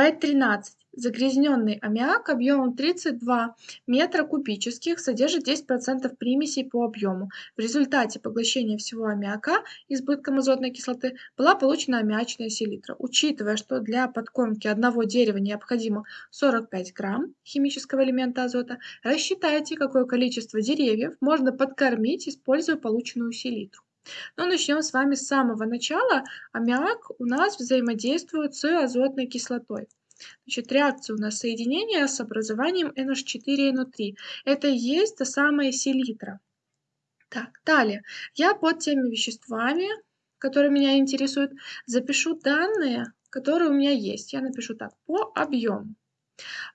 В13. Загрязненный аммиак объемом 32 метра кубических содержит 10% примесей по объему. В результате поглощения всего аммиака избытком азотной кислоты была получена аммиачная селитра. Учитывая, что для подкормки одного дерева необходимо 45 грамм химического элемента азота, рассчитайте, какое количество деревьев можно подкормить, используя полученную селитру. Но начнем с вами с самого начала. Аммиак у нас взаимодействует с азотной кислотой. Значит, реакция у нас соединения с образованием NH4 и NO3. Это и есть та самая селитра. Так, далее. Я под теми веществами, которые меня интересуют, запишу данные, которые у меня есть. Я напишу так, по объему.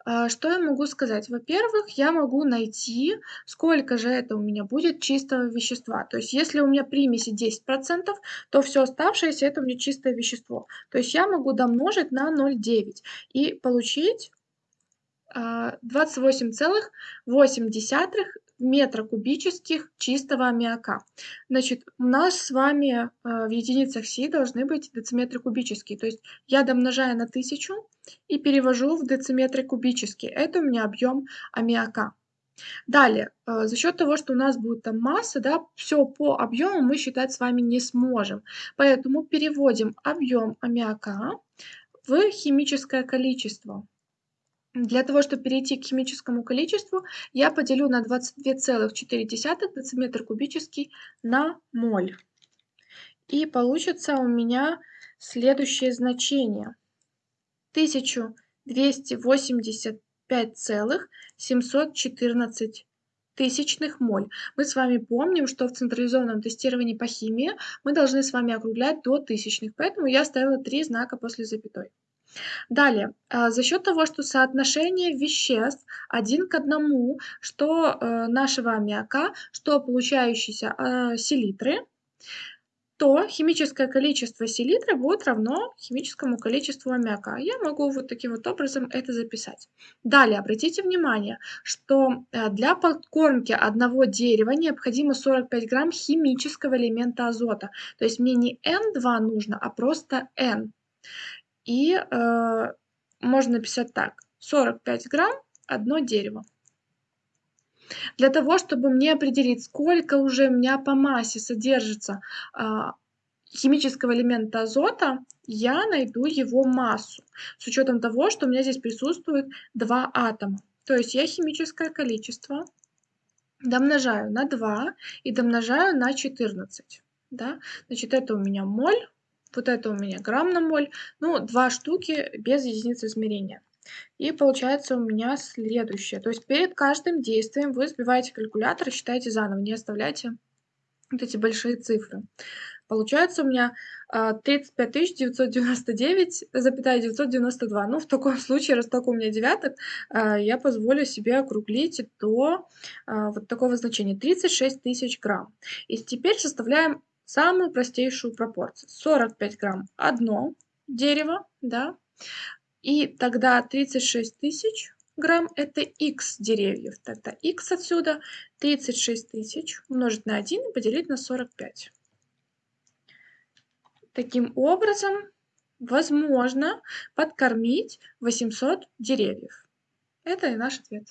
А, что я могу сказать? Во-первых, я могу найти, сколько же это у меня будет чистого вещества. То есть, если у меня примеси 10%, то все оставшееся это у меня чистое вещество. То есть, я могу домножить на 0,9 и получить 28,8 а, метра кубических чистого аммиака. Значит, у нас с вами а, в единицах Си должны быть дециметры кубические. То есть я домножаю на 1000 и перевожу в дециметры кубические. Это у меня объем аммиака. Далее, э, за счет того, что у нас будет там масса, да, все по объему мы считать с вами не сможем. Поэтому переводим объем аммиака в химическое количество. Для того, чтобы перейти к химическому количеству, я поделю на 22,4 дециметр кубический на моль. И получится у меня следующее значение. 1285,714 тысячных моль. Мы с вами помним, что в централизованном тестировании по химии мы должны с вами округлять до тысячных, поэтому я ставила три знака после запятой. Далее, а, за счет того, что соотношение веществ один к одному, что э, нашего аммиака, что получающейся э, селитры, то химическое количество селитры будет равно химическому количеству аммиака. Я могу вот таким вот образом это записать. Далее, обратите внимание, что э, для подкормки одного дерева необходимо 45 грамм химического элемента азота. То есть мне не N2 нужно, а просто N. И э, можно написать так. 45 грамм одно дерево. Для того, чтобы мне определить, сколько уже у меня по массе содержится а, химического элемента азота, я найду его массу. С учетом того, что у меня здесь присутствует два атома. То есть я химическое количество домножаю на 2 и домножаю на 14. Да? Значит, это у меня моль, вот это у меня грамм на моль. Ну, два штуки без единицы измерения. И получается у меня следующее. То есть перед каждым действием вы сбиваете калькулятор считаете заново, не оставляйте вот эти большие цифры. Получается у меня 35 999, запятая 992. Ну, в таком случае, раз только у меня девяток, а, я позволю себе округлить до а, вот такого значения 36 тысяч грамм. И теперь составляем самую простейшую пропорцию. 45 грамм одно дерево, да, и тогда 36 тысяч грамм это x деревьев. Тогда x отсюда 36 тысяч умножить на 1 и поделить на 45. Таким образом, возможно подкормить 800 деревьев. Это и наш ответ.